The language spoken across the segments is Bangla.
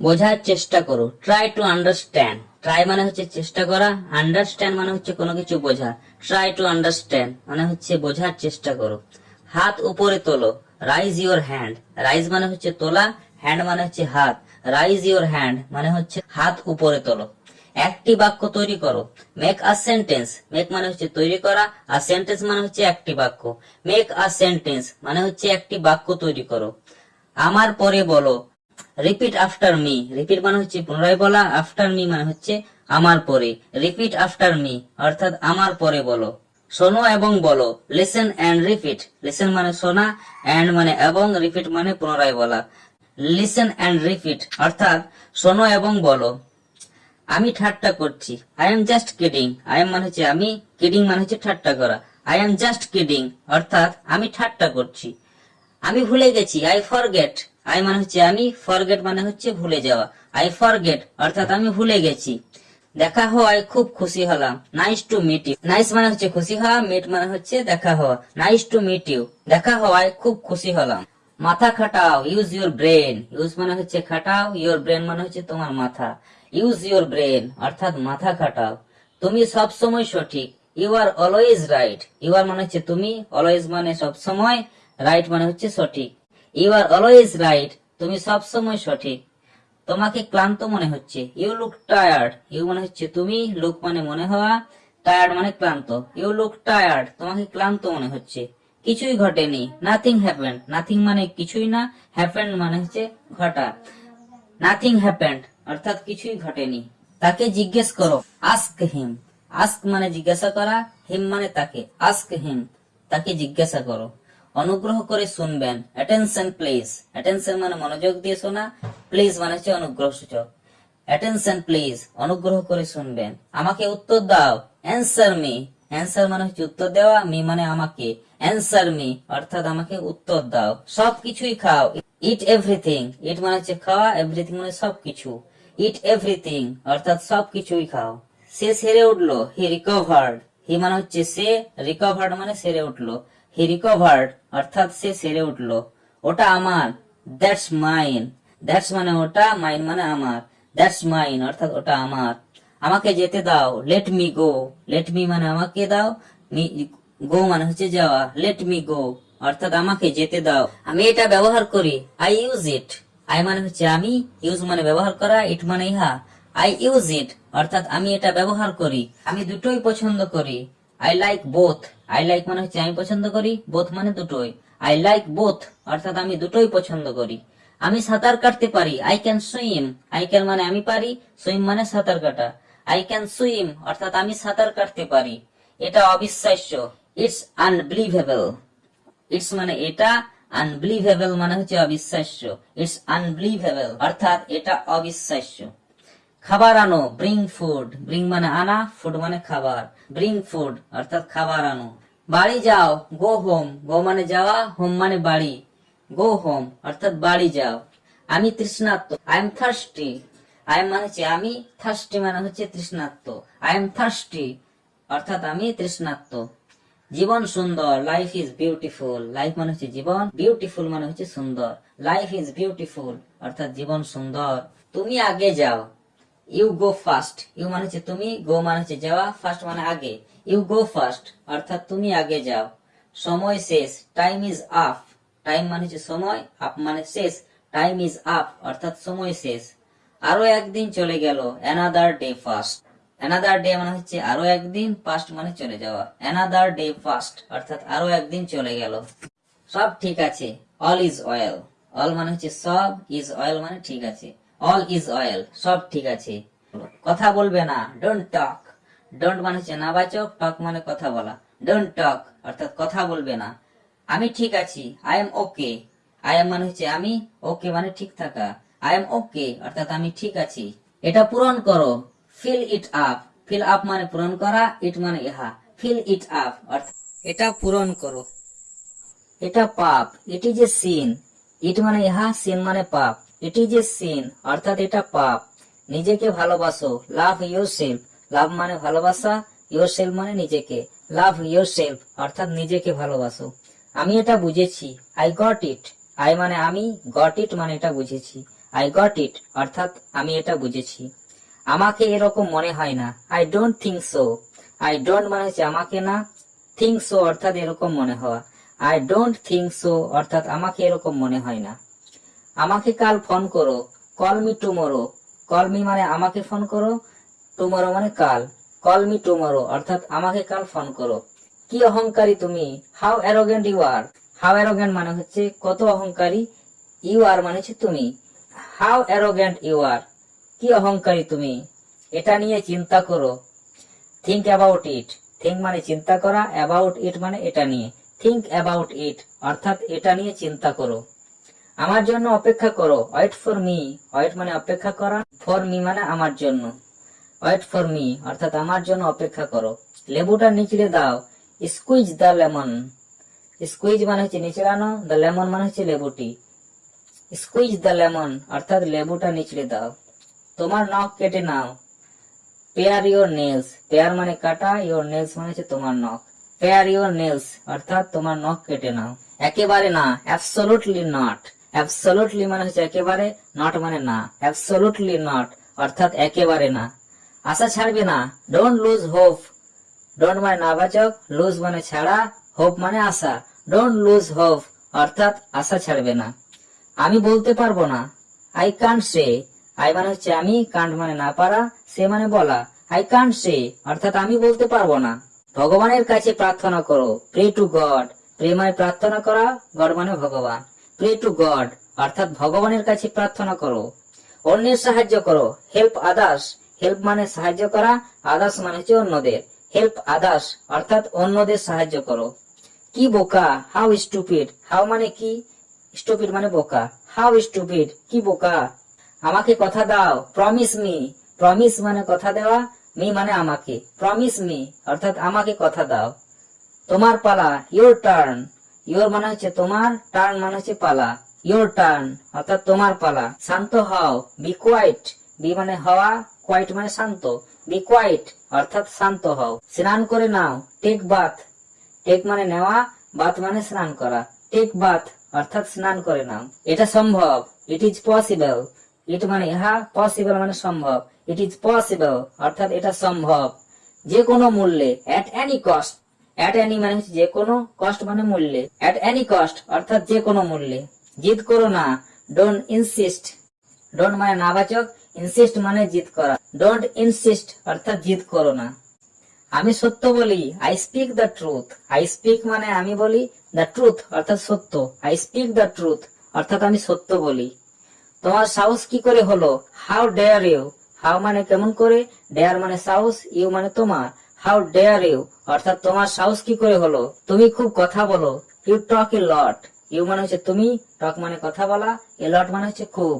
বোঝার চেষ্টা করো। ট্রাই টু আন্ডারস্ট্যান্ড ট্রাই মানে হচ্ছে চেষ্টা করা। আন্ডারস্ট্যান্ড মানে হচ্ছে কোনো কিছু বোঝা। ট্রাই টু আন্ডারস্ট্যান্ড মানে হচ্ছে বোঝার চেষ্টা করো। হাত উপরে তোলো। রাইজ ইওর হ্যান্ড রাইজ মানে হচ্ছে তোলা। হ্যান্ড মানে হচ্ছে হাত। রাইজ ইওর হ্যান্ড মানে হচ্ছে হাত উপরে তোলো। একটি বাক্য তৈরি করো। মেক আ সেন্টেন্স মেক মানে হচ্ছে তৈরি করা। আর সেন্টেন্স মানে হচ্ছে একটি বাক্য। মেক আ সেন্টেন্স মানে হচ্ছে একটি বাক্য তৈরি করো। আমার পরে বলো। রিপিট আফটার মি রিপিট মানে হচ্ছে পুনরায় বলা আফটার মি মানে হচ্ছে আমার পরে। রিপিট আফটার মি অর্থাৎ আমার পরে বলো। শোনো এবং বলো। লিসেন অ্যান্ড রিপিট লিসেন মানে শোনা অ্যান্ড মানে এবং রিপিট মানে পুনরায় বলা। লিসেন অ্যান্ড রিপিট অর্থাৎ শোনো এবং বলো। আমি ঠাট্টা করছি। I am just kidding I am মানে হচ্ছে আমি কিডিং মানে হচ্ছে ঠাট্টা করা। আই এম জাস্ট কিডিং অর্থাৎ আমি ঠাট্টা করছি। আমি ভুলে গেছি। আই ফরগেট আই মানে হচ্ছে আমি ফরগেট মানে হচ্ছে ভুলে যাওয়া। আই ফরগেট অর্থাৎ আমি ভুলে গেছি। দেখা হওয়ায় খুব খুশি হলাম। Nice to meet you nice মানে হচ্ছে খুশি হওয়া মিট মানে হচ্ছে দেখা হওয়া। নাইস টু মিট ইউ দেখা হওয়ায় খুব খুশি হলাম। মাথা খাটাও ইউজ ইউর ব্রেন ইউজ মানে হচ্ছে খাটাও ইউর ব্রেন মানে হচ্ছে তোমার মাথা। ইউজ ইউর ব্রেন অর্থাৎ মাথা খাটাও। তুমি সব সময় সঠিক। You are always right you are মানে হচ্ছে তুমি অলওয়েজ মানে সব সময় রাইট মানে হচ্ছে সঠিক। ইউ আর অলওয়েজ রাইট তুমি সব সময় সঠিক। তোমাকে ক্লান্ত মনে হচ্ছে। ইউ লুক টায়ার্ড ইউ মানে হচ্ছে তুমি লুক মানে মনে হওয়া। টায়ার্ড মানে ক্লান্ত। ইউ লুক টায়ার্ড তোমাকে ক্লান্ত মনে হচ্ছে। কিছুই ঘটেনি। নাথিং হ্যাপেন্ড নাথিং মানে কিছুই না। হ্যাপেন্ড মানে হচ্ছে ঘটা। নাথিং হ্যাপেন্ড অর্থাৎ কিছুই ঘটেনি। তাকে জিজ্ঞেস করো। আস্ক হিম আস্ক মানে জিজ্ঞাসা করা। হিম মানে তাকে। আস্ক হিম তাকে জিজ্ঞাসা করো। অনুগ্রহ করে শুনবেন। অ্যাটেনশন প্লিজ অ্যাটেনশন মানে মনোযোগ দিয়ে শোনা প্লিজ মানে হচ্ছে অনুগ্রহ সূচক অ্যাটেনশন প্লিজ অনুগ্রহ করে শুনবেন। আমাকে উত্তর দাও। অ্যান্সার মি অ্যান্সার মানে হচ্ছে উত্তর দেওয়া মি মানে আমাকে। অ্যান্সার মি অর্থাৎ আমাকে উত্তর দাও। সব কিছুই খাও। ইট এভরিথিং ইট মানে হচ্ছে খাওয়া এভরিথিং মানে সবকিছু। ইট এভরিথিং অর্থাৎ সবকিছুই খাও। সে সেরে উঠল হি রিকভার্ড হি মানে হচ্ছে সে রিকভার্ড মানে সেরে উঠল। হি রিকভার্ড অর্থাৎ সে সেরে উঠল। ওটা আমার। দ্যাটস মাইন দ্যাটস মানে ওটা মাইন মানে আমার। দ্যাটস মাইন অর্থাৎ ওটা আমার। আমাকে যেতে দাও। Let me go let me মানে আমাকে দাও। গো মানে হচ্ছে যাওয়া। লেট মি গো অর্থাৎ আমাকে যেতে দাও। আমি এটা ব্যবহার করি। আই ইউজ ইট আই মানে হচ্ছে আমি। ইউজ মানে ব্যবহার করা। ইট মানে ইহা। আই ইউজ ইট অর্থাৎ আমি এটা ব্যবহার করি। আমি দুটোই পছন্দ করি। I like both I like মানে হচ্ছে আমি পছন্দ করি বোথ মানে দুটোই। আই লাইক বোথ অর্থাৎ আমি দুটোই পছন্দ করি। আমি সাঁতার কাটতে পারি I can swim I can মানে আমি পারি সুইম মানে সাঁতার কাটা। আই ক্যান সুইম অর্থাৎ আমি সাঁতার কাটতে পারি। এটা অবিশ্বাস্য। ইটস আনবিলিভেবল ইটস মানে এটা আনবিলিভেবল মানে হচ্ছে অবিশ্বাস্য। ইটস আনবিলিভেবল অর্থাৎ এটা অবিশ্বাস্য। খাবার আনো ব্রিং ফুড ব্রিং মানে আনা ফুড মানে খাবার। ব্রিং ফুড অর্থাৎ খাবার আনো। বাড়ি যাও গো হোম গো মানে যাওয়া হোম মানে বাড়ি। গো হোম অর্থাৎ বাড়ি যাও। আমি তৃষ্ণার্ত I am thirsty I am মানে হচ্ছে, আমি থার্স্টি মানে হচ্ছে তৃষ্ণার্ত। আই এম থার্স্টি অর্থাৎ আমি তৃষ্ণার্ত। জীবন সুন্দর লাইফ ইজ বিউটিফুল লাইফ মানে হচ্ছে জীবন বিউটিফুল মানে হচ্ছে সুন্দর। লাইফ ইজ বিউটিফুল অর্থাৎ জীবন সুন্দর। তুমি আগে যাও। ইউ গো ফার্স্ট ইউ মানে হচ্ছে তুমি গো মানে হচ্ছে যাওয়া ফার্স্ট মানে আগে। ইউ গো ফার্স্ট অর্থাৎ তুমি আগে যাও। সময় শেষ টাইম ইজ আপ টাইম মানে হচ্ছে সময় আপ মানে শেষ। টাইম ইজ আপ অর্থাৎ সময় শেষ। আরও একদিন চলে গেল another day first another day মানে হচ্ছে আরও একদিন ফার্স্ট মানে চলে যাওয়া। অ্যানাদার ডে ফার্স্ট অর্থাৎ আরও একদিন চলে গেল। সব ঠিক আছে অল ইজ অয়েল অল মানে হচ্ছে সব ইজ অয়েল মানে ঠিক আছে। অল ইজ অয়েল সব ঠিক আছে। কথা বলবে না। ডোন্ট টক ডোন্ট মানে হচ্ছে না বাচক টক মানে কথা বলা। ডোন্ট টক অর্থাৎ কথা বলবে না। আমি ঠিক আছি। I am okay I am মানে হচ্ছে আমি ওকে মানে ঠিক থাকা। আই এম ওকে অর্থাৎ আমি ঠিক আছি। এটা পূরণ করো। Fill it up fill up মানে পূরণ করা ইট মানে ইহা। ফিল ইট আপ অর্থাৎ এটা পূরণ করো। এটা পাপ। ইট ইজ এ সিন ইট মানে ইহা সিন মানে পাপ। ইট ইজ এ সিন অর্থাৎ এটা পাপ। নিজেকে ভালোবাসো লাভ ইউর সেলফ লাভ মানে ভালোবাসা ইউর সেলফ মানে নিজেকে। লাভ ইউর সেলফ অর্থাৎ নিজেকে ভালোবাসো। আমি এটা বুঝেছি আই গট ইট আই মানে আমি গট ইট মানে এটা বুঝেছি। আই গট ইট অর্থাৎ আমি এটা বুঝেছি। আমাকে এরকম মনে হয় না। I don't think so I don't মানে হচ্ছে আমাকে না। থিঙ্ক সো অর্থাৎ এরকম মনে হওয়া। আই ডোন্ট থিঙ্ক সো অর্থাৎ আমাকে এরকম মনে হয় না। আমাকে কাল ফোন করো। Call me tomorrow. Call me মানে আমাকে ফোন করো, টুমোরো মানে কাল। কল মি টুমোরো, অর্থাৎ আমাকে কাল ফোন করো। কি অহংকারী তুমি? How arrogant you are how arrogant মানে হচ্ছে কত অহংকারী ইউ আর মানে হচ্ছে তুমি। হাউ অ্যারোগেন্ট ইউ আর কি অহংকারী তুমি? এটা নিয়ে চিন্তা করো। থিঙ্ক অ্যাবাউট ইট থিঙ্ক মানে চিন্তা করা অ্যাবাউট ইট মানে এটা নিয়ে। থিঙ্ক অ্যাবাউট ইট অর্থাৎ এটা নিয়ে চিন্তা করো। আমার জন্য অপেক্ষা করো। ওয়েট ফর মি ওয়েট মানে অপেক্ষা করা। ফর মি মানে আমার জন্য। ওয়েট ফর মি অর্থাৎ আমার জন্য অপেক্ষা করো। লেবুটা নিচড়ে দাও। স্কুইজ দ্য লেমন স্কুইজ মানে হচ্ছে নিচড়ানো দ্য লেমন মানে হচ্ছে লেবুটি। স্কুইজ দ্য লেমন অর্থাৎ লেবুটা নিচড়ে দাও। তোমার নখ কেটে নাও। পেয়ার ইওর নেলস পেয়ার মানে কাটা ইওর নেলস মানে হচ্ছে তোমার নখ। পেয়ার ইওর নেলস অর্থাৎ তোমার নখ কেটে নাও। একেবারে না অ্যাবসলুটলি নট অ্যাবসলুটলি মানে হচ্ছে একেবারে নট মানে না। অ্যাবসলুটলি নট অর্থাৎ একেবারে না। আশা ছাড়বে না। ডোন্ট লুজ হোপ ডোন্ট মানে নাবাচক লুজ মানে ছাড়া হোপ মানে আশা। ডোন্ট লুজ হোপ অর্থাৎ আশা ছাড়বে না। আমি বলতে পারব না। আই কান্ট সে আই মানে হচ্ছে আমি কান্ট মানে না পারা, সে মানে বলা। আই কান্ট সে অর্থাৎ আমি বলতে পারব না। ভগবানের কাছে প্রার্থনা করো। প্রে টু গড প্রে মানে প্রার্থনা করা গড মানে ভগবান। প্রে টু গড অর্থাৎ ভগবানের কাছে প্রার্থনা করো। অন্যের সাহায্য করো। হেল্প আদার্স হেল্প মানে সাহায্য করা আদার্স মানে হচ্ছে অন্যদের। হেল্প আদার্স অর্থাৎ অন্যদের সাহায্য করো। কি বোকা? হাউ স্টুপিড হাউ মানে কি? স্টুপিড মানে বোকা। হাউ স্টুপিড কি বোকা? আমাকে কথা দাও। প্রমিস মি প্রমিস মানে কথা দেওয়া মি মানে আমাকে। প্রমিস মি অর্থাৎ আমাকে কথা দাও। তোমার পালা ইউর টার্ন ইওর মানে হচ্ছে তোমার টার্ন মানে হচ্ছে পালা ইওর টার্ন অর্থাৎ তোমার পালা শান্ত হও বি কোয়াইট বি মানে হওয়া কোয়াইট মানে শান্ত বি কোয়াইট অর্থাৎ শান্ত হও স্নান করে নাও টেক বাথ টেক মানে নেওয়া বাথ মানে স্নান করা টেক বাথ অর্থাৎ স্নান করে নাও এটা সম্ভব ইট ইজ পসিবল ইট মানে ইহা পসিবল মানে সম্ভব. ইট ইজ পসিবল অর্থাৎ এটা সম্ভব. যে কোনো মূল্যে at any cost at any মানে হচ্ছে যে কোনো কস্ট মানে মূল্যে। অ্যাট এনি কস্ট অর্থাৎ যে কোনো মূল্যে। জিদ করো না। ডোন্ট ইনসিস্ট ডোন্ট মানে নাবাচক ইনসিস্ট মানে জিদ করা। ডোন্ট ইনসিস্ট অর্থাৎ জিদ করো না। আমি সত্য বলি I speak the truth I speak মানে আমি বলি দ্য ট্রুথ অর্থাৎ সত্য। আই স্পিক দ্য ট্রুথ অর্থাৎ আমি সত্য বলি। তোমার সাহস কি করে হলো? হাউ ডেয়ার ইউ হাউ মানে কেমন করে? ডেয়ার মানে সাহস ইউ মানে তোমার। হাউ ডেয়ার ইউ অর্থাৎ তোমার সাহস কি করে হলো? তুমি খুব কথা বলো। You talk a lot you মানে হচ্ছে তুমি টক মানে কথা বলা এ লট মানে হচ্ছে খুব।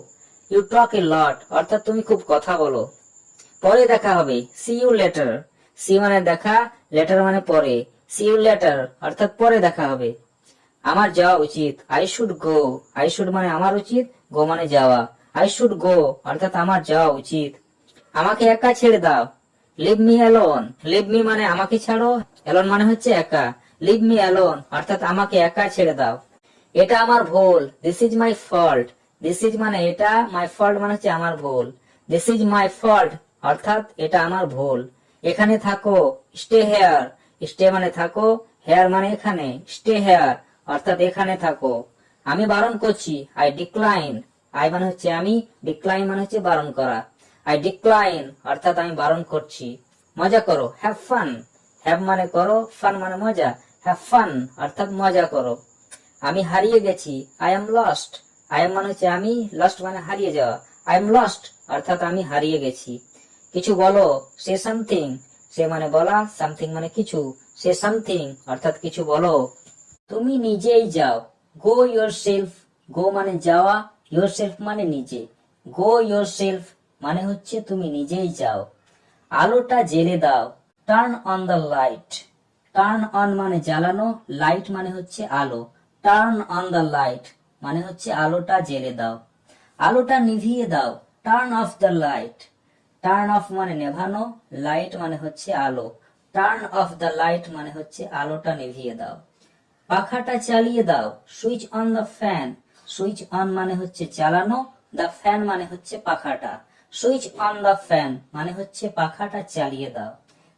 ইউ টক এ লট অর্থাৎ তুমি খুব কথা বলো। পরে দেখা হবে। সি ইউ লেটার সি মানে দেখা লেটার মানে পরে। সি ইউ লেটার অর্থাৎ পরে দেখা হবে। আমার যাওয়া উচিত। I should go I should মানে আমার উচিত গো মানে যাওয়া। আই শুড গো অর্থাৎ আমার যাওয়া উচিত। আমাকে একা ছেড়ে দাও। Leave me alone leave me মানে আমাকে ছাড়ো। অ্যালোন মানে হচ্ছে একা। লিভ মি অ্যালোন অর্থাৎ আমাকে একা ছেড়ে দাও। এটা আমার ভুল। This is my fault this is মানে এটা মাই ফল্ট মানে হচ্ছে আমার ভুল। দিস ইজ মাই ফল্ট অর্থাৎ এটা আমার ভুল। এখানে থাকো স্টে হেয়ার স্টে মানে থাকো হেয়ার মানে এখানে। স্টে হেয়ার অর্থাৎ এখানে থাকো। আমি বারণ করছি আই ডিক্লাইন আই মানে হচ্ছে আমি ডিক্লাইন মানে হচ্ছে বারণ করা। আই ডিক্লাইন অর্থাৎ আমি বারণ করছি। মজা করো হ্যাভ ফান হ্যাভ মানে করো ফান মানে মজা। হ্যাভ ফান অর্থাৎ মজা করো। আমি হারিয়ে গেছি I am lost I am মানে হচ্ছে আমি লস্ট মানে হারিয়ে যাওয়া। আই এম লস্ট অর্থাৎ আমি হারিয়ে গেছি। কিছু বলো সে সামথিং সে মানে বলা সামথিং মানে কিছু। সে সামথিং অর্থাৎ কিছু বলো। তুমি নিজেই যাও। গো ইয়োর সেলফ গো মানে যাওয়া ইয়োর সেলফ মানে নিজে। গো ইয়োর সেলফ মানে হচ্ছে তুমি নিজেই যাও। আলোটা জেলে দাও। Turn on the light turn on মানে জ্বালানো লাইট মানে হচ্ছে আলো। টার্ন অন দ্য লাইট মানে হচ্ছে আলোটা জেলে দাও। আলোটা নিভিয়ে দাও। Turn off the light turn off মানে নেভানো লাইট মানে হচ্ছে আলো। টার্ন অফ দ্য লাইট মানে হচ্ছে আলোটা নিভিয়ে দাও। পাখাটা চালিয়ে দাও। Switch on the fan switch on মানে হচ্ছে চালানো। দ্য ফ্যান মানে হচ্ছে পাখাটা। সুইচ অন দ্য ফ্যান মানে হচ্ছে পাখাটা চালিয়ে দাও।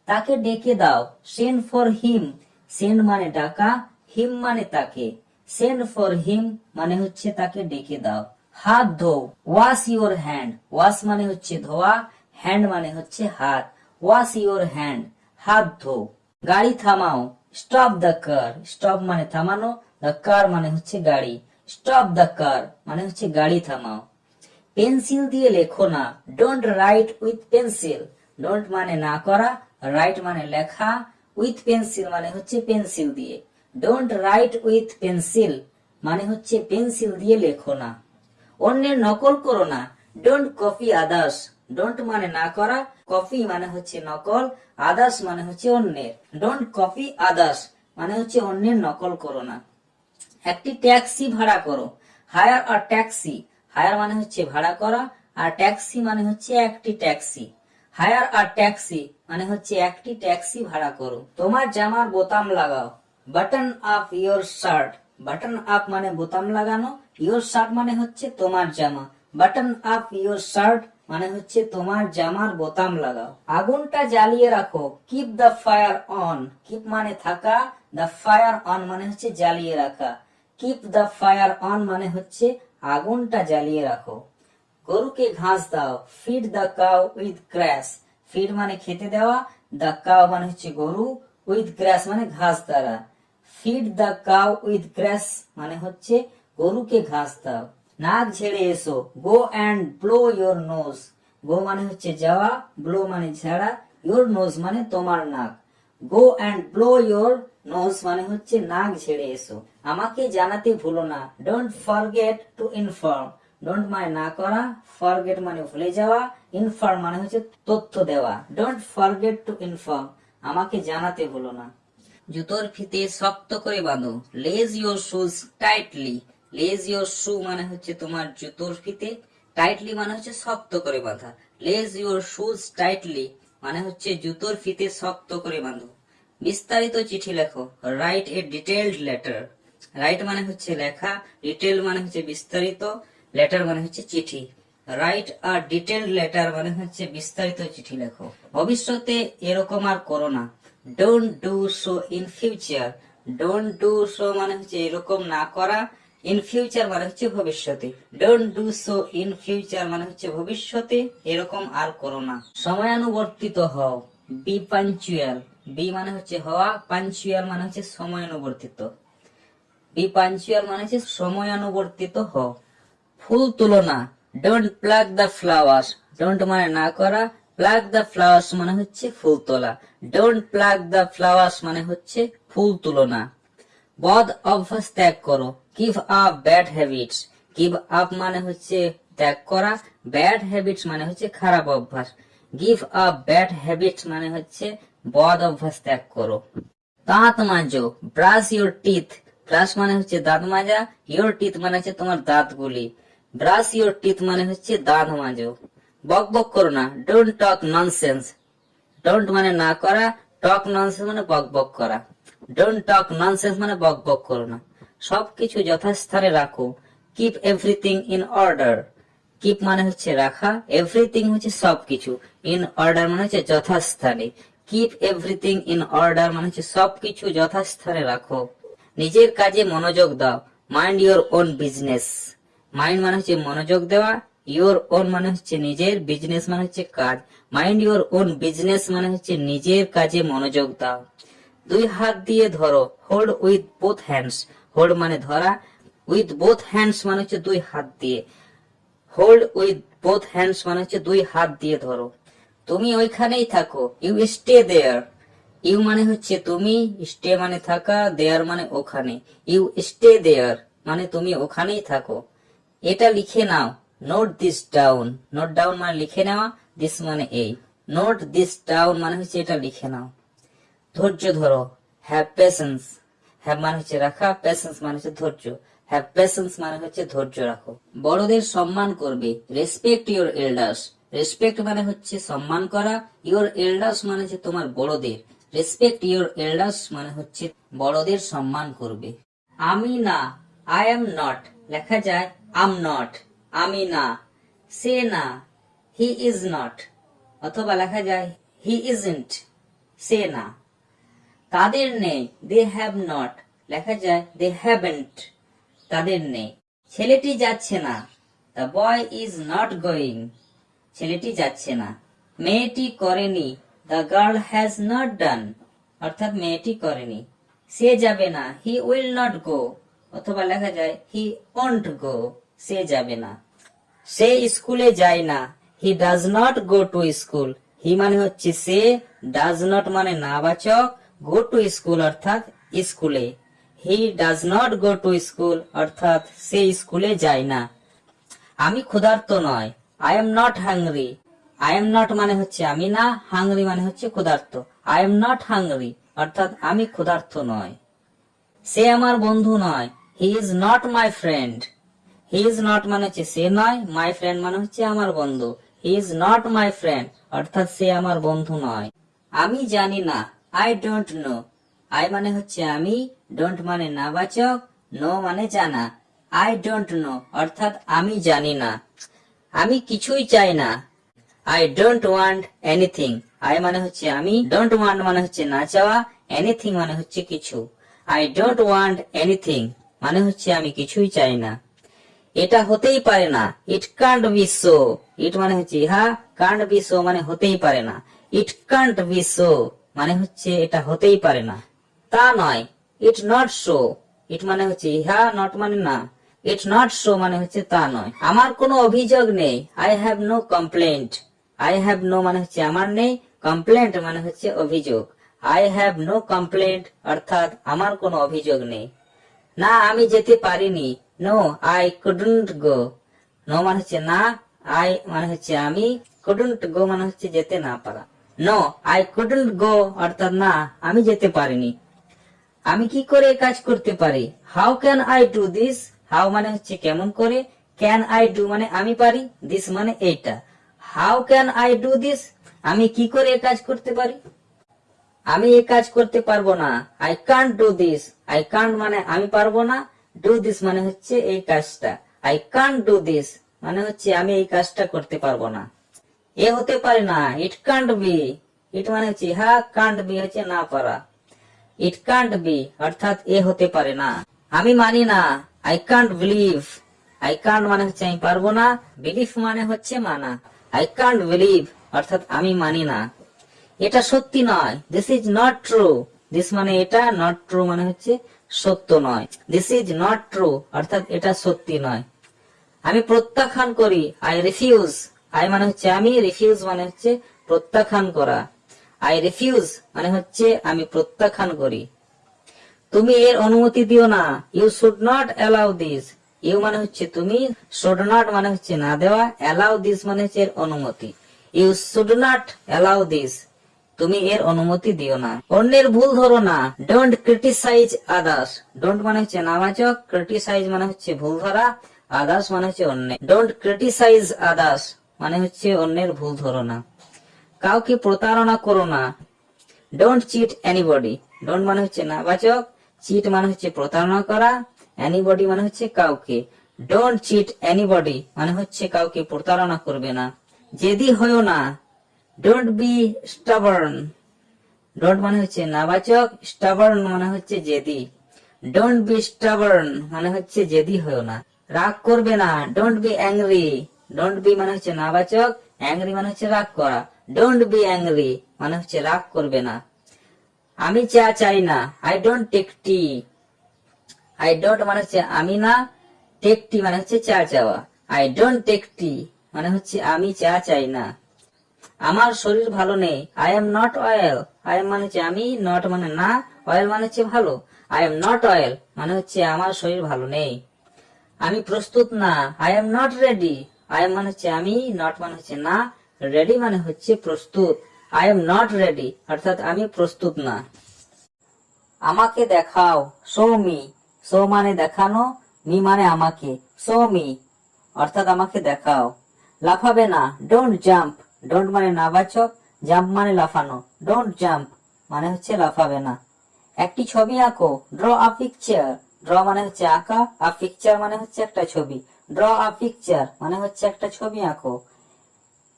তাকে ডেকে দাও। Send for him. সেন্ড মানে ডাকা, হিম মানে তাকে। সেন্ড ফর হিম মানে হচ্ছে তাকে ডেকে দাও। হাত ধো ওয়াশ ইউর হ্যান্ড। ওয়াশ মানে হচ্ছে ধোয়া। হ্যান্ড মানে হচ্ছে হাত। Wash your hand. হাত ধো গাড়ি থামাও। Stop the car. স্টপ মানে থামানো। দ্য কার মানে হচ্ছে গাড়ি। স্টপ দ্য কার মানে হচ্ছে গাড়ি থামাও। পেন্সিল দিয়ে লেখো না। Don't write with pencil don't মানে না করা রাইট মানে লেখা উইথ পেন্সিল মানে হচ্ছে পেন্সিল দিয়ে। ডোন্ট রাইট উইথ পেন্সিল মানে হচ্ছে পেন্সিল দিয়ে লেখো না। অন্যের নকল করো না। ডোন্ট কপি আদার্স ডোন্ট মানে না করা কপি মানে হচ্ছে নকল আদার্স মানে হচ্ছে অন্যের। ডোন্ট কপি আদার্স মানে হচ্ছে অন্যের নকল করো না। একটি ট্যাক্সি ভাড়া করো। হায়ার আর ট্যাক্সি হায়ার মানে হচ্ছে ভাড়া করা, আর ট্যাক্সি মানে হচ্ছে একটি ট্যাক্সি। হায়ার আর ট্যাক্সি মানে হচ্ছে একটি ট্যাক্সি ভাড়া করো। তোমার জামার বোতাম লাগাও। Button up your shirt. Button up মানে বোতাম লাগানো, ইয়োর শার্ট মানে হচ্ছে তোমার জামা। বাটন আপ ইয়োর শার্ট মানে হচ্ছে তোমার জামার বোতাম লাগাও। আগুনটা জ্বালিয়ে রাখো। Keep the fire on keep মানে থাকা। দ্য ফায়ার অন মানে হচ্ছে জ্বালিয়ে রাখা। কিপ দ্য ফায়ার অন মানে হচ্ছে আগুনটা জ্বালিয়ে রাখো। গরুকে ঘাস দাও। Feed the cow with grass feed মানে খেতে দেওয়া। দ্য কাউ মানে হচ্ছে গরু উইথ গ্রাস মানে ঘাস দ্বারা। Feed the cow with grass মানে হচ্ছে গরুকে ঘাস দাও। নাক ঝেড়ে এসো। Go and blow your nose go মানে হচ্ছে যাওয়া। ব্লো মানে ঝাড়া। ইয়োর নোজ মানে তোমার নাক। Go and blow your nose মানে হচ্ছে নাক ঝেড়ে এসো। আমাকে জানাতে ভুলো না। Don't forget to inform don't মানে না করা ফরগেট মানে ভুলে যাওয়া ইনফর্ম মানে হচ্ছে তথ্য দেওয়া। ডোন্ট ফরগেট টু ইনফর্ম আমাকে জানাতে ভুলো না। জুতোর ফিতে শক্ত করে বাঁধো। Lace your shoes tightly lace your shoe মানে হচ্ছে তোমার জুতোর ফিতে। টাইটলি মানে হচ্ছে শক্ত করে বাঁধা। লেজ ইউর শুজ টাইটলি মানে হচ্ছে জুতোর ফিতে শক্ত করে বাঁধো। বিস্তারিত চিঠি লেখো। Write a detailed letter write মানে হচ্ছে লেখা ডিটেল মানে হচ্ছে বিস্তারিত লেটার মানে হচ্ছে চিঠি। রাইট আর ডিটেলড লেটার মানে হচ্ছে বিস্তারিত চিঠি লেখো। ভবিষ্যতে এরকম আর করো না। Don't do so in future don't do so মানে হচ্ছে এরকম না করা। ইন ফিউচার মানে হচ্ছে ভবিষ্যতে। Don't do so in future মানে হচ্ছে ভবিষ্যতে এরকম আর করো না। সময়ানুবর্তিত হও। বি পাঞ্চুয়াল বি মানে হচ্ছে হওয়া। পাঞ্চুয়াল মানে হচ্ছে সময়ানুবর্তিত। বি পাঞ্চুয়াল মানে হচ্ছে সময়ানুবর্তিত হ। ফুল তুলনা। Don't pluck the flowers don't মানে না করা। প্লাগ দ্য ফ্লাওয়ার্স মানে হচ্ছে ফুল তোলা। ডোন্ট প্লাগ দ্য ফ্লাওয়ার্স মানে হচ্ছে ফুল তুলনা। বদ অভ্যাস ত্যাগ করো। Give up bad habits give up মানে হচ্ছে ত্যাগ করা। ব্যাড হ্যাবিটস মানে হচ্ছে খারাপ অভ্যাস। গিভ আপ ব্যাড হ্যাবিটস মানে হচ্ছে বদ অভ্যাস ত্যাগ করো। দাঁত মাজো। ব্রাশ ইউর টিথ ব্রাশ মানে হচ্ছে দাঁত মাজা ইউর টিথ মানে হচ্ছে তোমার দাঁতগুলি। ব্রাশ ইউর টিথ মানে হচ্ছে দাঁত মাজো। বক বক করো না ডোন্ট টক ননসেন্স ডোন্ট মানে না করা টক ননসেন্স মানে বক বক করা। ডোন্ট টক ননসেন্স মানে বক বক করো না। সবকিছু যথাস্থানে রাখো। Keep everything in order keep মানে হচ্ছে রাখা এভরিথিং হচ্ছে সবকিছু। ইন অর্ডার মানে হচ্ছে যথাস্থানে। কিপ এভরিথিং ইন অর্ডার মানে হচ্ছে সবকিছু যথাস্থানে রাখো। নিজের কাজে মনোযোগ দাও। Mind your own business mind মানে হচ্ছে মনোযোগ দেওয়া। ইওর ওন মানে হচ্ছে নিজের বিজনেস মানে হচ্ছে কাজ। মাইন্ড ইওর ওন বিজনেস মানে হচ্ছে নিজের কাজে মনোযোগ দাও। দুই হাত দিয়ে ধরো। Hold with both hands hold মানে ধরা। উইথ বোথ হ্যান্ডস মানে হচ্ছে দুই হাত দিয়ে। হোল্ড উইথ বোথ হ্যান্ডস মানে হচ্ছে দুই হাত দিয়ে ধরো। তুমি ওইখানেই থাকো। ইউ স্টে দেয়ার ইউ মানে হচ্ছে তুমি স্টে মানে থাকা, দেয়ার মানে ওখানে। ইউ স্টে দেয়ার মানে তুমি ওখানেই থাকো। এটা লিখে নাও। Note this down note down মানে লিখে নেওয়া দিস মানে এই। নোট দিস ডাউন মানে হচ্ছে এটা লিখে নাও। ধৈর্য ধরো। হ্যাভ পেশেন্স হ্যাভ মানে হচ্ছে রাখা পেশেন্স মানে হচ্ছে ধৈর্য। হ্যাভ পেশেন্স মানে হচ্ছে ধৈর্য রাখো। বড়দের সম্মান করবে। রেসপেক্ট ইউর এল্ডার্স রেসপেক্ট মানে হচ্ছে সম্মান করা। ইউর এল্ডার্স মানে হচ্ছে তোমার বড়দের। রেসপেক্ট ইউর এল্ডার্স মানে হচ্ছে বড়দের সম্মান করবে। আমি না আই এম নট লেখা যায় আম নট আমি না, সে না হি ইজ নট অথবা লেখা যায় হি ইজন্ট সে না। তাদের নেই দে হ্যাভ নট লেখা যায় দে হ্যাভেন্ট তাদের নেই। ছেলেটি যাচ্ছে না। The boy is not going ছেলেটি যাচ্ছে না। মেয়েটি করেনি। The girl has not done অর্থাৎ মেয়েটি করেনি। সে যাবে না হি উইল নট গো অথবা লেখা যায় হি ওন্ট গো সে যাবে না। সে স্কুলে যায় না he does not go to school he মানে হচ্ছে সে ডাজ নট মানে নাবাচক গো টু স্কুল অর্থাৎ স্কুলে। He does not go to school অর্থাৎ সে স্কুলে যায় না। আমি ক্ষুধার্ত নয় I am not hungry I am not মানে হচ্ছে আমি না হাংরি মানে হচ্ছে ক্ষুধার্ত। আই এম নট হাংরি অর্থাৎ আমি ক্ষুধার্ত নয়। সে আমার বন্ধু নয় he is not my friend he is not মানে হচ্ছে সে নয় মাই ফ্রেন্ড মানে হচ্ছে আমার বন্ধু। He is not my friend অর্থাৎ সে আমার বন্ধু নয়। আমি জানি না আই ডোন্ট নো আই মানে হচ্ছে আমি ডোন্ট মানে নাবাচক নো মানে জানা। আই ডোন্ট নো অর্থাৎ আমি জানি না। আমি কিছুই চাই না। I don't want anything I মানে হচ্ছে আমি। ডোন্ট ওয়ান্ট মানে হচ্ছে না চাওয়া। এনিথিং মানে হচ্ছে কিছু। আই ডোন্ট ওয়ান্ট এনিথিং মানে হচ্ছে আমি কিছুই চাই না। এটা হতেই পারে না। It can't be so it মানে হচ্ছে ইহা। কান্ট বি সো মানে হতেই পারে না। ইট কান্ট বি সো মানে হচ্ছে এটা হতেই পারে না। তা নয়। ইট নট সো ইট মানে হচ্ছে ইহা নট মানে না। ইট নট সো মানে হচ্ছে তা নয়। আমার কোনো অভিযোগ নেই। I have no complaint I have no মানে হচ্ছে আমার নেই কমপ্লেন্ট মানে হচ্ছে অভিযোগ। আই হ্যাভ নো কমপ্লেন্ট অর্থাৎ আমার কোনো অভিযোগ নেই। না, আমি যেতে পারিনি। No I couldn't go no মানে হচ্ছে না আই মানে হচ্ছে আমি কুডন্ট গো মানে হচ্ছে যেতে না পারা। নো আই কুডন্ট গো অর্থাৎ না, আমি যেতে পারিনি। আমি কি করে কাজ করতে পারি? How can I do this how মানে হচ্ছে কেমন করে? ক্যান আই ডু মানে আমি পারি? দিস মানে এইটা। How can I do this আমি কি করে এ কাজ করতে পারি? আমি এই কাজ করতে পারব না। I can't do this I can't মানে আমি পারব না। ডু দিস মানে হচ্ছে এই কাজটা। আই কান্ট ডু দিস মানে হচ্ছে আমি এই কাজটা করতে পারব না। এ হতে পারে না। ইট কান্ট বি ইট মানে হচ্ছে, হা কান্ট বি হচ্ছে না পারা। ইট কান্ট বি অর্থাৎ এ হতে পারে না। আমি মানি না। I can't believe I can't মানে হচ্ছে আমি পারব না। বিলিভ মানে হচ্ছে মানা। আই কান্ট বিলিভ অর্থাৎ আমি মানি না। এটা সত্যি নয়। This is not true this মানে এটা নট ট্রু মানে হচ্ছে সত্য নয়। দিস ইজ নট ট্রু অর্থাৎ এটা সত্যি নয়। আমি প্রত্যাখ্যান করি। আই রিফিউজ আই মানে হচ্ছে আমি রিফিউজ মানে হচ্ছে প্রত্যাখ্যান করা। আই রিফিউজ মানে হচ্ছে আমি প্রত্যাখ্যান করি। তুমি এর অনুমতি দিও না। You should not allow this you মানে হচ্ছে তুমি শুড নট মানে হচ্ছে না দেওয়া অ্যালাউ দিস মানে হচ্ছে এর অনুমতি। You should not allow this তুমি এর অনুমতি দিও না। অন্যের ভুল ধরো না। ডোন্ট ক্রিটিসাইজ আদার্স ডোন্ট মানে হচ্ছে নাবাচক ক্রিটিসাইজ মানে হচ্ছে ভুল ধরা আদার্স মানে হচ্ছে অন্য ডোন্ট ক্রিটিসাইজ আদার্স মানে হচ্ছে অন্যের ভুল ধরো না। কাউকে প্রতারণা করো না। ডোন্ট চিট এনিবডি ডোন্ট মানে হচ্ছে নাবাচক। চিট মানে হচ্ছে প্রতারণা করা। এনিবডি মানে হচ্ছে কাউকে। ডোন্ট চিট এনিবডি মানে হচ্ছে কাউকে প্রতারণা করবে না। জেদি হয়েও না ডোন্ট বি স্টাবার্ন ডোন্ট মানে হচ্ছে নাবাচক স্টাবার্ন মানে হচ্ছে জেদি। ডোন্ট বি স্টাবার্ন মানে হচ্ছে জেদি হয়েও না। রাগ করবে না don't be angry don't be মানে হচ্ছে নাবাচক অ্যাংরি মানে হচ্ছে রাগ করা। ডোন্ট বি অ্যাংরি মানে হচ্ছে রাগ করবে না। আমি চা চাই না I don't take tea I don't মানে হচ্ছে আমি না টেক টি মানে হচ্ছে চা চাওয়া। আই ডোন্ট টেক টি মানে হচ্ছে আমি চা চাই না। আমার শরীর ভালো নেই I am not well I am মানে হচ্ছে আমি নট মানে না অয়েল মানে হচ্ছে ভালো। আই এম নট অয়েল মানে হচ্ছে আমার শরীর ভালো নেই। আমি প্রস্তুত না I am not ready I am মানে হচ্ছে আমি নট মানে হচ্ছে না রেডি মানে হচ্ছে প্রস্তুত। আই এম নট রেডি অর্থাৎ আমি প্রস্তুত না। আমাকে দেখাও শো শো মানে দেখানো, মি মানে আমাকে। শো মি, অর্থাৎ আমাকে দেখাও। লাফাবে না ডোন্ট জাম্প ডোন্ট মানে নাবাচক জাম্প মানে লাফানো। ডোন্ট জাম্প মানে হচ্ছে লাফাবে না। একটি ছবি আঁকো ড্র আ পিকচার ড্র মানে হচ্ছে আঁকা আ পিকচার মানে হচ্ছে একটা ছবি। ড্র আ পিকচার মানে হচ্ছে একটা ছবি আঁকো।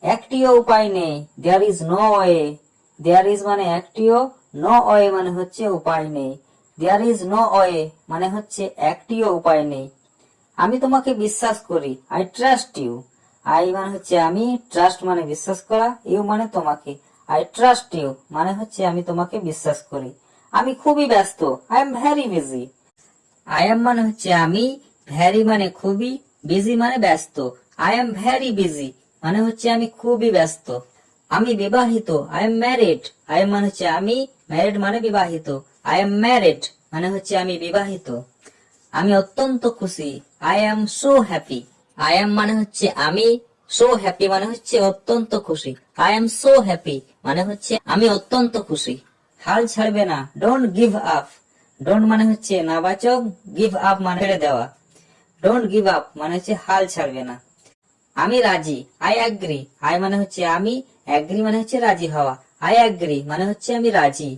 একটিও উপায় নেই there is no way there is মানে একটিও নো ওয়ে মানে হচ্ছে উপায় নেই। দেয়ার ইজ নো ওয়ে মানে হচ্ছে একটিও উপায় নেই। আমি তোমাকে বিশ্বাস করি আই ট্রাস্ট ইউ আই মানে হচ্ছে আমি ট্রাস্ট মানে বিশ্বাস করা ইউ মানে তোমাকে। আই ট্রাস্ট ইউ মানে হচ্ছে আমি তোমাকে বিশ্বাস করি। আমি খুবই ব্যস্ত I am very busy I am মানে হচ্ছে আমি ভ্যারি মানে খুবই বিজি মানে ব্যস্ত। আই এম ভেরি বিজি মানে হচ্ছে আমি খুবই ব্যস্ত। আমি বিবাহিত I am married I am মানে হচ্ছে আমি ম্যারিড মানে বিবাহিত। আই এম ম্যারিড মানে হচ্ছে আমি বিবাহিত। আমি অত্যন্ত খুশি। I am so happy I am মানে হচ্ছে আমি সো হ্যাপি মানে হচ্ছে অত্যন্ত খুশি। আই এম সো হ্যাপি মানে হচ্ছে আমি অত্যন্ত খুশি। হাল ছাড়বে না। ডোন্ট গিভ আপ ডোন্ট মানে হচ্ছে নাবাচক গিভ আপ মানে ছেড়ে দেওয়া। ডোন্ট গিভ আপ মানে হচ্ছে হাল ছাড়বে না। আমি রাজি। আই অ্যাগ্রি আই মানে হচ্ছে আমি অ্যাগ্রি মানে হচ্ছে রাজি হওয়া। আই অ্যাগ্রি মানে হচ্ছে আমি রাজি।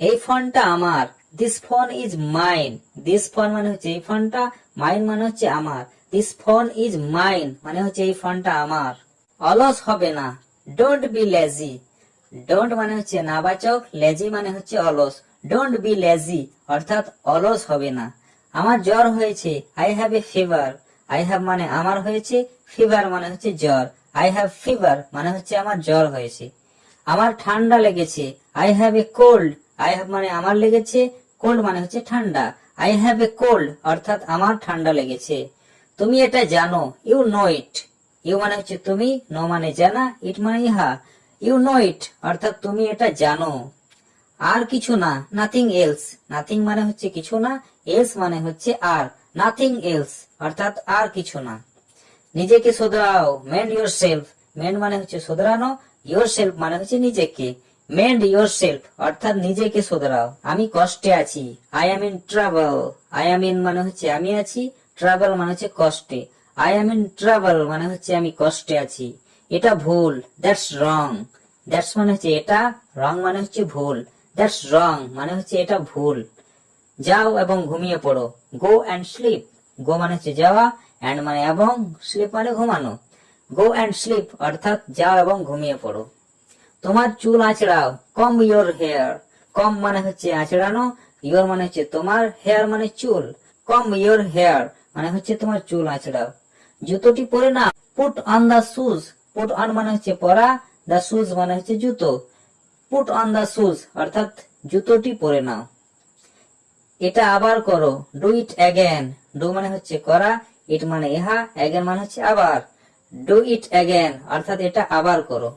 এই ফোনটা আমার। This phone is mine this phone মানে হচ্ছে এই ফোনটা। মাইন মানে হচ্ছে আমার। দিস ফোন ইজ মাইন মানে হচ্ছে এই ফোনটা আমার। অলস হবে না। ডোন্ট বি লেজি ডোন্ট মানে হচ্ছে নাবাচক। লেজি মানে হচ্ছে অলস। ডোন্ট বি লেজি অর্থাৎ অলস হবে না। আমার জ্বর হয়েছে। I have a fever I have মানে আমার হয়েছে। ফিভার মানে হচ্ছে জ্বর। আই হ্যাভ ফিভার মানে হচ্ছে আমার জ্বর হয়েছে। আমার ঠান্ডা লেগেছে। I have a cold I have মানে আমার লেগেছে কোল্ড মানে হচ্ছে ঠান্ডা। আই হ্যাভ এ কোল্ড অর্থাৎ আমার ঠান্ডা লেগেছে। তুমি এটা জানো ইউ নো ইট ইউ মানে হচ্ছে তুমি নো মানে জানা ইট মানে ইহা। ইউ নো ইট অর্থাৎ তুমি এটা জানো। আর কিছু না নাথিং এলস নাথিং মানে হচ্ছে কিছু না এলস মানে হচ্ছে আর। নাথিং এলস অর্থাৎ আর কিছু না। নিজেকে শোধরাও মেন্ড ইউর সেলফ মেন্ড মানে হচ্ছে শোধরানো ইউর সেলফ মানে হচ্ছে নিজেকে। মেন্ড ইউর সেলফ অর্থাৎ নিজেকে শোধরাও। আমি কষ্টে আছি I am in trouble I am in মানে হচ্ছে আমি আছি ট্রাভেল মানে হচ্ছে কষ্টে। আই এম ইন ট্রাভেল মানে হচ্ছে আমি কষ্টে আছি। এটা ভুল দ্যাটস রং দ্যাটস মানে হচ্ছে এটা রং মানে হচ্ছে ভুল। দ্যাটস রং মানে হচ্ছে এটা ভুল। যাও এবং ঘুমিয়ে পড়ো। গো অ্যান্ড স্লিপ গো মানে হচ্ছে যাওয়া অ্যান্ড মানে এবং স্লিপ মানে ঘুমানো। গো অ্যান্ড স্লিপ অর্থাৎ যাও এবং ঘুমিয়ে পড়ো। তোমার চুল আঁচড়াও। কম ইয়োর হেয়ার কম মানে হচ্ছে আঁচড়ানো। ইয়োর মানে হচ্ছে তোমার হেয়ার মানে চুল। কম ইয়োর হেয়ার মানে হচ্ছে তোমার চুল আঁচড়াও। জুতোটি পরে না put on the shoes put on মানে হচ্ছে পরা। দা শুজ মানে হচ্ছে জুতো। পুট অন দা শুজ অর্থাৎ জুতোটি পরে নাও। এটা আবার করো। ডু ইট অ্যাগেন ডু মানে হচ্ছে করা। ইট মানে ইহা। অ্যাগেন মানে হচ্ছে আবার। ডু ইট অ্যাগেন অর্থাৎ এটা আবার করো।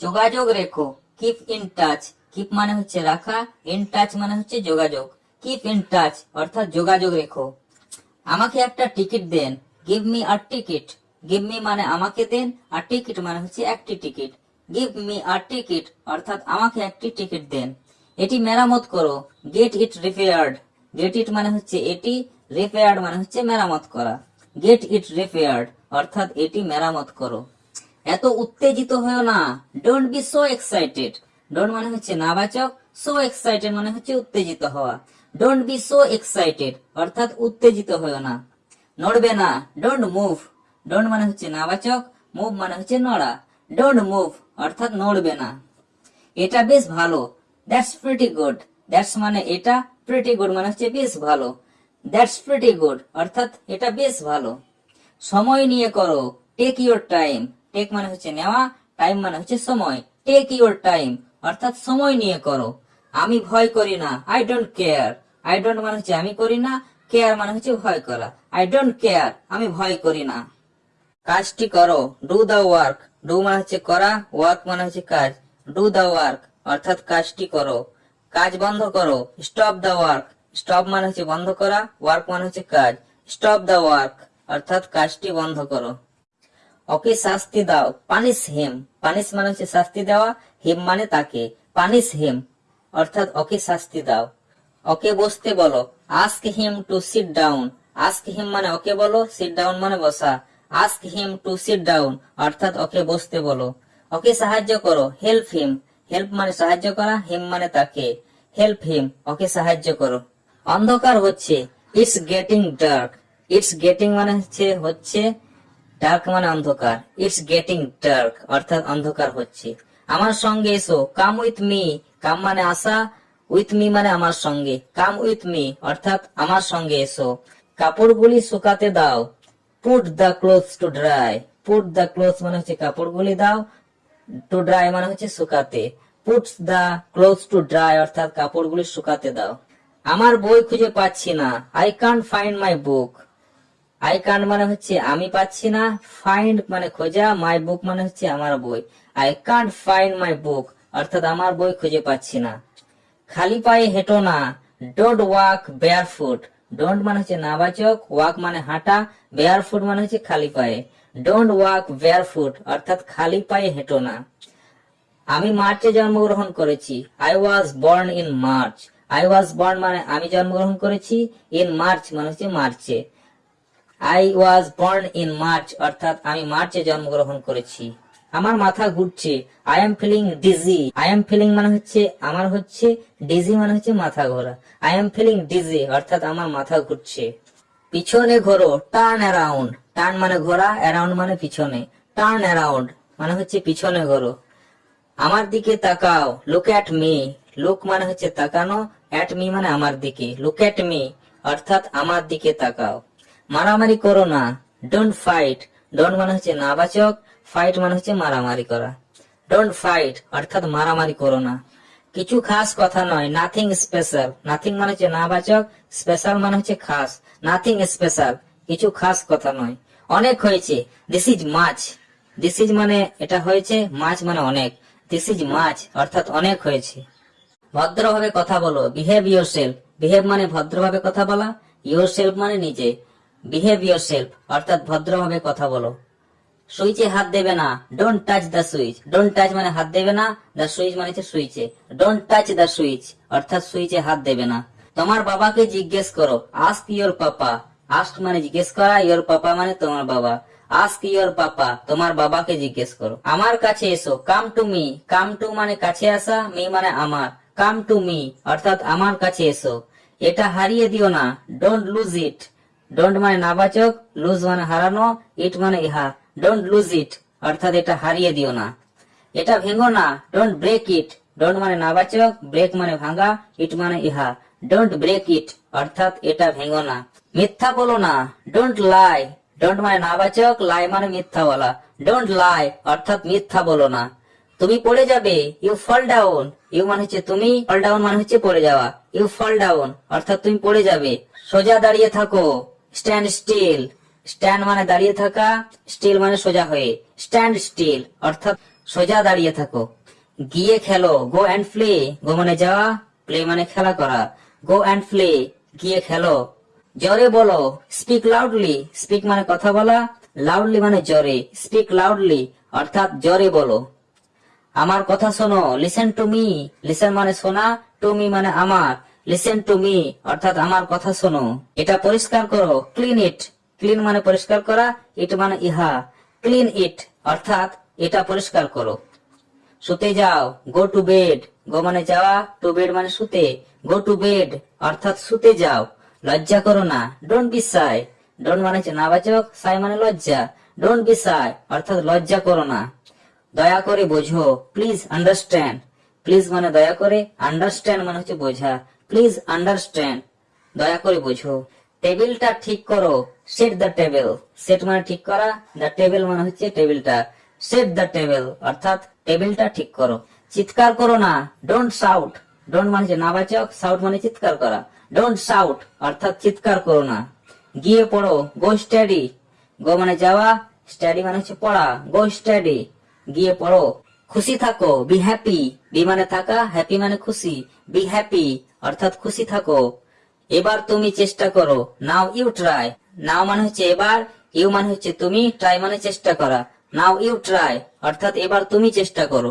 যোগাযোগ রেখো। কিপ ইন টাচ কিপ মানে হচ্ছে রাখা। ইন টাচ মানে হচ্ছে যোগাযোগ। কিপ ইন টাচ অর্থাৎ যোগাযোগ রেখো। আমাকে একটা ticket then. Give me a ticket give me মানে আমাকে দেন। আর টিকিট মানে হচ্ছে একটি ticket give me a ticket অর্থাৎ আমাকে একটি টিকিট দেন। এটি মেরামত করো। Get it repaired get it মানে হচ্ছে এটি। রিপেয়ার্ড মানে হচ্ছে মেরামত করা। গেট ইট রিপেয়ার্ড অর্থাৎ এটি মেরামত করো। এত উত্তেজিত হয়েও না। Don't be so excited don't মানে হচ্ছে নাবাচক সো এক্সাইটেড মানে হচ্ছে উত্তেজিত হওয়া। ডোন্ট বি সো এক্সাইটেড অর্থাৎ উত্তেজিত হয়েও না। নড়বে না। ডোন্ট মুভ ডোন্ট মানে হচ্ছে নাবাচক মুভ মানে হচ্ছে নড়া। ডোন্ট মুভ অর্থাৎ নড়বে না। এটা বেশ ভালো। দ্যাটস প্রিটি গুড দ্যাটস মানে এটা প্রিটি গুড মানে হচ্ছে বেশ ভালো। দ্যাটস প্রিটি গুড অর্থাৎ এটা বেশ ভালো। সময় নিয়ে করো। টেক ইউর টাইম টেক মানে হচ্ছে নেওয়া, টাইম মানে হচ্ছে সময়। টেক ইউর টাইম অর্থাৎ সময় নিয়ে করো। আমি ভয় করি না I don't care I don't মানে হচ্ছে আমি করি না কেয়ার মানে হচ্ছে ভয় করা। আই ডোন্ট কেয়ার আমি ভয় করি না। কাজটি করো ডু দা ওয়ার্ক ডু মানে হচ্ছে করা ওয়ার্ক মানে হচ্ছে কাজ। ডু দা ওয়ার্ক অর্থাৎ কাজটি করো। কাজ বন্ধ করো স্টপ দা ওয়ার্ক স্টপ মানে হচ্ছে বন্ধ করা ওয়ার্ক মানে হচ্ছে কাজ। স্টপ দা ওয়ার্ক অর্থাৎ কাজটি বন্ধ করো। ওকে শাস্তি দাও। পানিশ হিম পানিশ মানে হচ্ছে শাস্তি দেওয়া হিম মানে তাকে। পানিশ হিম অর্থাৎ ওকে শাস্তি দাও। ওকে বসতে বলো। Ask him to sit down ask him মানে ওকে বলো সিট ডাউন মানে বসা। Ask him to sit down অর্থাৎ ওকে বসতে বলো। ওকে সাহায্য করো। হেল্প হিম হেল্প মানে সাহায্য করা হিম মানে তাকে। হেল্প হিম ওকে সাহায্য করো। অন্ধকার হচ্ছে। It's getting dark it's getting মানে হচ্ছে হচ্ছে ডার্ক মানে অন্ধকার। ইটস গেটিং ডার্ক অর্থাৎ অন্ধকার হচ্ছে। আমার সঙ্গে এসো। কাম উইথ মি কাম মানে আসা উইথ মি মানে আমার সঙ্গে। কাম উইথ মি অর্থাৎ আমার সঙ্গে এসো। কাপড়গুলি শুকাতে দাও। Put the clothes to dry put the clothes মানে হচ্ছে কাপড়গুলি দাও। টু ড্রাই মানে হচ্ছে শুকাতে। Puts the clothes to dry অর্থাৎ কাপড়গুলি শুকাতে দাও। আমার বই খুঁজে পাচ্ছি না। I can't find my book I can't মানে হচ্ছে আমি পাচ্ছি না ফাইন্ড মানে খোঁজা মাই বুক মানে হচ্ছে আমার বই। I can't find my book অর্থাৎ আমার বই খুঁজে পাচ্ছি না। খালি পায়ে হেঁটো না don't walk bare foot don't মানে হচ্ছে নাবাচক ওয়াক মানে হাঁটা বেয়ার ফুট মানে হচ্ছে খালি পায়ে। ডোন্ট ওয়াক বেয়ার ফুট অর্থাৎ খালি পায়ে হেঁটো না। আমি মার্চে জন্মগ্রহণ করেছি। I was born in March I was born মানে আমি জন্মগ্রহণ করেছি ইন মার্চ মানে হচ্ছে মার্চে। I was born in March অর্থাৎ আমি মার্চে জন্মগ্রহণ করেছি। আমার মাথা ঘুরছে। I am feeling dizzy I am feeling মানে হচ্ছে, আমার হচ্ছে ডিজি মানে হচ্ছে মাথা ঘোরা। আই এম ফিলিং ডিজি অর্থাৎ আমার মাথা ঘুরছে। পিছনে ঘোরো টার্ন অ্যারাউন্ড টার্ন মানে ঘোরা অ্যারাউন্ড মানে পিছনে। টার্ন অ্যারাউন্ড মানে হচ্ছে পিছনে ঘোরো। আমার দিকে তাকাও। লুক অ্যাট মি লুক মানে হচ্ছে তাকানো। অ্যাট মি মানে আমার দিকে। লুক অ্যাট মি অর্থাৎ আমার দিকে তাকাও। মারামারি করো না। ডোন্ট ফাইট ডোন্ট মানে হচ্ছে নাবাচক। ফাইট মানে হচ্ছে মারামারি করা। ডোন্ট ফাইট অর্থাৎ মারামারি করো না। কিছু খাস কথা নয়। নাথিং স্পেশাল নাথিং মানে হচ্ছে নাবাচক। স্পেশাল মানে হচ্ছে খাস। নাথিং স্পেশাল কিছু খাস কথা নয়। অনেক হয়েছে। This is much this is মানে এটা হয়েছে। মাছ মানে অনেক। দিস ইজ মাছ অর্থাৎ অনেক হয়েছে। ভদ্রভাবে কথা বলো। বিহেভ ইয়োর সেলফ বিহেভ মানে ভদ্রভাবে কথা বলা। ইয়োর সেলফ মানে নিজে। বিহেভ ইয়োর সেলফ অর্থাৎ ভদ্রভাবে কথা বলো। সুইচে হাত দেবে না। Don't touch the switch don't touch মানে হাত দেবে না। দ্য সুইচ মানে হচ্ছে সুইচে। ডোন্ট টাচ দ্য সুইচ অর্থাৎ সুইচে হাত দেবে না। তোমার বাবাকে জিজ্ঞেস করো। আস্ক ইয়োর পাপা আস্ক মানে জিজ্ঞেস করা। ইয়োর পাপা মানে তোমার বাবা। আস্ক ইয়োর পাপা তোমার বাবাকে জিজ্ঞেস করো। আমার কাছে এসো। Come to me come to মানে কাছে আসা। মি মানে আমার। কাম টু মি অর্থাৎ আমার কাছে এসো। এটা হারিয়ে দিও না। ডোন্ট লুজ ইট ডোন্ট মানে নাবাচক লুজ মানে হারানো ইট মানে ইহা। ডোন্ট লুজ ইট অর্থাৎ এটা হারিয়ে দিও না। এটা ভেঙো না ডোন্ট ব্রেক ইট ডোন্ট মানে নাবাচক ব্রেক মানে ভাঙা ইট মানে ইহা। ডোন্ট ব্রেক ইট অর্থাৎ এটা ভেঙো না। মিথ্যা বলো না ডোন্ট লাই ডোন্ট মানে নাবাচক লাই মানে মিথ্যা বলা ডোন্ট লাই অর্থাৎ মিথ্যা বলো না। তুমি পড়ে যাবে ইউ ফল ডাউন ইউ মানে হচ্ছে তুমি ফল ডাউন মানে হচ্ছে পড়ে যাওয়া। ইউ ফল ডাউন অর্থাৎ তুমি পড়ে যাবে। সোজা দাঁড়িয়ে থাকো। স্ট্যান্ড স্টিল স্ট্যান্ড মানে দাঁড়িয়ে থাকা স্টিল মানে সোজা হয়ে। স্ট্যান্ড স্টিল অর্থাৎ সোজা দাঁড়িয়ে থাকো। গিয়ে খেলো গো অ্যান্ড প্লে গো মানে যাওয়া প্লে মানে খেলা করা। গো অ্যান্ড প্লে গিয়ে খেলো। জোরে বলো স্পিক লাউডলি স্পিক মানে কথা বলা লাউডলি মানে জোরে স্পিক লাউডলি অর্থাৎ জোরে বলো। আমার কথা শোনো লিসেন টু মি লিসেন মানে শোনা টু মি মানে আমার। লিসেন টু মি অর্থাৎ আমার কথা শোনো। এটা পরিষ্কার করো। ক্লিন ইট ক্লিন মানে পরিষ্কার করা ইট মানে ইহা। ক্লিন ইট অর্থাৎ এটা পরিষ্কার করো। শুতে যাও। গো টু বেড গো মানে যাওয়া টু বেড মানে শুতে। গো টু বেড অর্থাৎ শুতে যাও। লজ্জা করো না। ডোন্ট বি সাই ডোন্ট মানে নাবাচক সাই মানে লজ্জা। ডোন্ট বি সাই অর্থাৎ লজ্জা করো না। দয়া করে বোঝো। প্লিজ আন্ডারস্ট্যান্ড প্লিজ মানে দয়া করে আন্ডারস্ট্যান্ড মানে হচ্ছে বোঝা। প্লিজ আন্ডারস্ট্যান্ড দয়া করে বুঝো। টেবিলটা ঠিক করো। সেট দ্য টেবিল সেট মানে ঠিক করা। দ্য টেবিল মানে হচ্ছে টেবিলটা সেট দ্য টেবিল অর্থাৎ টেবিলটা ঠিক করো। চিৎকার করো না। ডোন্ট শাউট ডোন্ট মানে নাবাচক শাউট মানে চিৎকার করা। ডোন্ট শাউট অর্থাৎ চিৎকার করো না। গিয়ে পড়ো। গো স্টাডি গো মানে যাওয়া। স্টাডি মানে হচ্ছে পড়া। গো স্টাডি গিয়ে পড়ো। খুশি থাকো বি হ্যাপি বি মানে থাকা হ্যাপি মানে খুশি। বি হ্যাপি অর্থাৎ খুশি থাকো। এবার তুমি চেষ্টা করো। নাও ইউ ট্রাই নাও মানে হচ্ছে এবার ইউ মানে হচ্ছে তুমি ট্রাই মানে চেষ্টা করা। নাও ইউ ট্রাই অর্থাৎ এবার তুমি চেষ্টা করো।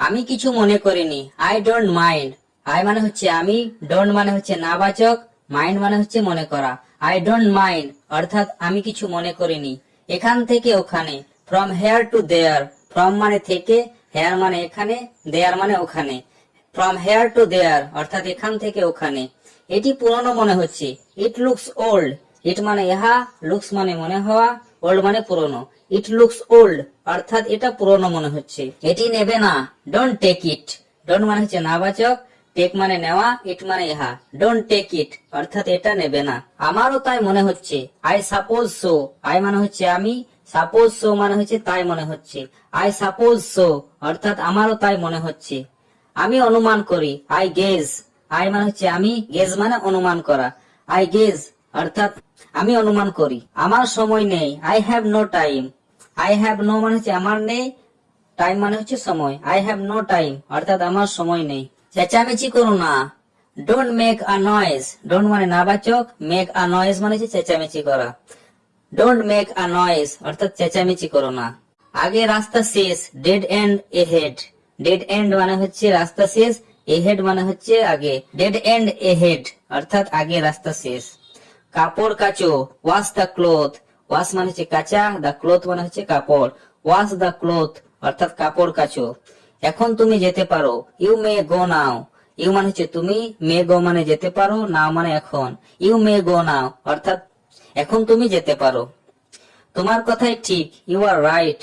আমি কিছু মনে করিনি। আই ডোন্ট মাইন্ড আই মানে হচ্ছে আমি ডোন্ট মানে হচ্ছে নাবাচক। মাইন্ড মানে হচ্ছে মনে করা। আই ডোন্ট মাইন্ড অর্থাৎ আমি কিছু মনে করিনি। এখান থেকে ওখানে। From here to there from মানে থেকে হেয়ার মানে এখানে দেয়ার মানে ওখানে। ফ্রম হেয়ার টু দেয়ার অর্থাৎ এখান থেকে ওখানে। এটি পুরনো মনে হচ্ছে। ইট লুকস ওল্ড ইট মানে ইহা লুকস মানে মনে হওয়া ওল্ড মানে পুরনো। ইট লুকস ওল্ড অর্থাৎ এটা পুরনো মনে হচ্ছে। এটি নেবে না। ডোন্ট টেক ইট ডোন্ট মানে হচ্ছে নাবাচক। টেক মানে নেওয়া ইট মানে ইহা। ডোন্ট টেক ইট অর্থাৎ এটা নেবে না। আমারও তাই মনে হচ্ছে। আই সাপোজ সো আই মানে হচ্ছে আমি। সাপোজ সো মানে হচ্ছে তাই মনে হচ্ছে। আই সাপোজ সো অর্থাৎ আমারও তাই মনে হচ্ছে। আমি অনুমান করি আই গেজ আই মানে হচ্ছে আমি গেজ মানে অনুমান করা। আই গেজ অর্থাৎ আমি অনুমান করি, আমার সময় নেই I have no time I have no মানে হচ্ছে আমার নেই টাইম মানে হচ্ছে সময়। আই হ্যাভ নো টাইম অর্থাৎ আমার সময় নেই। চেঁচামেচি করো না। Don't make a noise don't মানে নাবাচক মেক আ নয়েজ মানে হচ্ছে চেঁচামেচি করা। ডোন্ট মেক আ নয়েজ অর্থাৎ চেঁচামেচি করো না। আগে রাস্তা শেষ dead end ahead dead end মানে হচ্ছে রাস্তা শেষ এ হেড মানে হচ্ছে আগে। ডেড এন্ড এ হেড অর্থাৎ আগে রাস্তা শেষ। কাপড় কাচো ওয়াশ দ্য ক্লোথ ওয়াশ মানে হচ্ছে কাঁচা দ্য ক্লোথ মানে হচ্ছে কাপড়। ওয়াশ দ্য ক্লোথ অর্থাৎ কাপড় কাচো। এখন তুমি যেতে পারো you may go now you মানে হচ্ছে তুমি মে গো মানে যেতে পারো নাও মানে এখন। ইউ মে গো নাও অর্থাৎ এখন তুমি যেতে পারো। তোমার কথাই ঠিক ইউ আর রাইট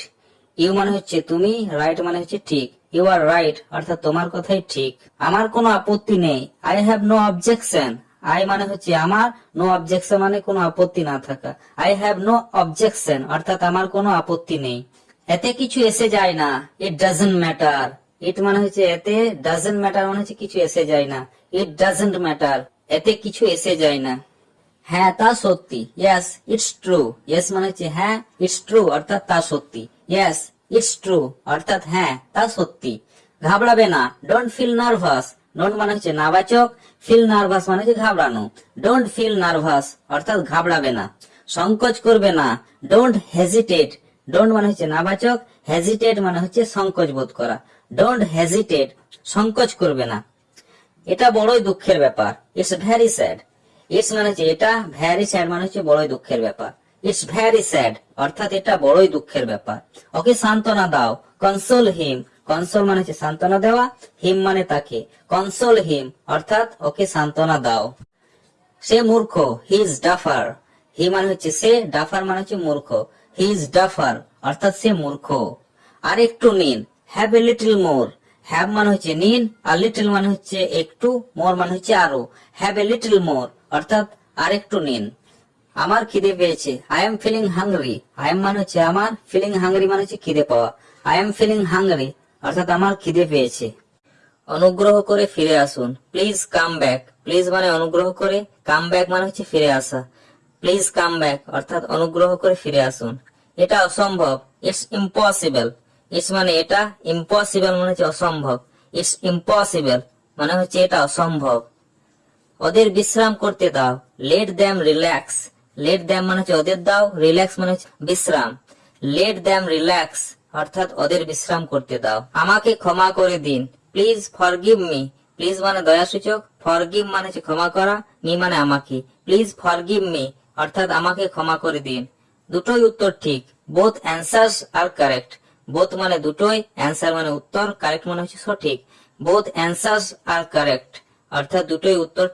ইউ মানে হচ্ছে তুমি রাইট মানে হচ্ছে ঠিক। ইউ আর রাইট অর্থাৎ তোমার কথাই ঠিক। আমার কোনো আপত্তি নেই। I have no objection I মানে হচ্ছে আমার নো অবজেকশন মানে কোনো আপত্তি না থাকা। আই হ্যাভ নো অবজেকশন অর্থাৎ আমার কোনো আপত্তি নেই। এতে কিছু এসে যায় না। ইট ডাজন্ট ম্যাটার ইট মানে হচ্ছে এতে ডাজন্ট ম্যাটার মানে হচ্ছে কিছু এসে যায় না। ইট ডাজন্ট ম্যাটার এতে কিছু এসে যায় না। হ্যাঁ তা সত্যি। ইয়েস ইটস ট্রু ইয়েস মানে হচ্ছে হ্যাঁ ইটস ট্রু অর্থাৎ তা সত্যি। ইয়েস ইটস ট্রু অর্থাৎ হ্যাঁ তা সত্যি। ঘাবড়াবে না। ডোন্ট ফিল নার্ভাস ডোন্ট মানে হচ্ছে নাবাচক। ফিল নার্ভাস মানে হচ্ছে ঘাবড়ানো। ডোন্ট ফিল নার্ভাস অর্থাৎ ঘাবড়াবে না। সংকোচ করবে না। ডোন্ট হেজিটেট ডোন্ট মানে হচ্ছে নাবাচক। হেজিটেট মানে হচ্ছে সংকোচ বোধ করা। ডোন্ট হেজিটেট সংকোচ করবে না। এটা বড়ই দুঃখের ব্যাপার। ইটস ভ্যারি স্যাড ইটস মানে হচ্ছে এটা ভ্যারি স্যাড মানে হচ্ছে বড়ই দুঃখের ব্যাপার। ইটস ভ্যারি স্যাড অর্থাৎ এটা বড়ই দুঃখের ব্যাপার। ওকে, সান্ত্বনা দাও। কনসোল হিম কনসোল মানে হচ্ছে সান্ত্বনা দেওয়া হিম মানে তাকে। কনসোল হিম অর্থাৎ ওকে সান্ত্বনা দাও। সে মূর্খ হি ইজ ডাফার হি মানে হচ্ছে সে ডাফার মানে হচ্ছে মূর্খ। হি ইজ ডাফার অর্থাৎ সে মূর্খ। আর একটু নিন have a little more have মানে হচ্ছে নিন, আর লিটল মানে হচ্ছে একটু মোর মানে হচ্ছে আরও। হ্যাভ এ লিটল মোর অর্থাৎ আর একটু নিন। আমার খিদে পেয়েছে। I am feeling hungry I am মানে হচ্ছে আমার ফিলিং হাংরি মানে হচ্ছে খিদে পাওয়া। আই এম ফিলিং হাংরি অর্থাৎ আমার খিদে পেয়েছে। অনুগ্রহ করে ফিরে আসুন। প্লিজ কাম ব্যাক প্লিজ মানে অনুগ্রহ করে কাম ব্যাক মানে হচ্ছে ফিরে আসা। প্লিজ কাম ব্যাক অর্থাৎ অনুগ্রহ করে ফিরে আসুন। এটা অসম্ভব। ইটস ইম্পসিবল ইটস মানে এটা ইম্পসিবল মানে হচ্ছে অসম্ভব। ইটস ইম্পসিবল মানে হচ্ছে এটা অসম্ভব। ওদের বিশ্রাম করতে দাও। Let them relax let them মানে হচ্ছে ওদের দাও। রিল্যাক্স মানে হচ্ছে বিশ্রাম। লেট দ্যাম রিল্যাক্স অর্থাৎ ওদের বিশ্রাম করতে দাও। আমাকে ক্ষমা করে দিন। প্লিজ ফরগিভ মি প্লিজ মানে দয়াসূচক। ফরগিভ মানে হচ্ছে ক্ষমা করা। মি মানে আমাকে। প্লিজ ফরগিভ মি অর্থাৎ আমাকে ক্ষমা করে দিন। দুটোই উত্তর ঠিক। Both answers are correct both মানে দুটোই। অ্যান্সার মানে উত্তর। কারেক্ট মানে হচ্ছে সঠিক। বোথ অ্যান্সার্স আর কারেক্ট অর্থাৎ দুটোই উত্তর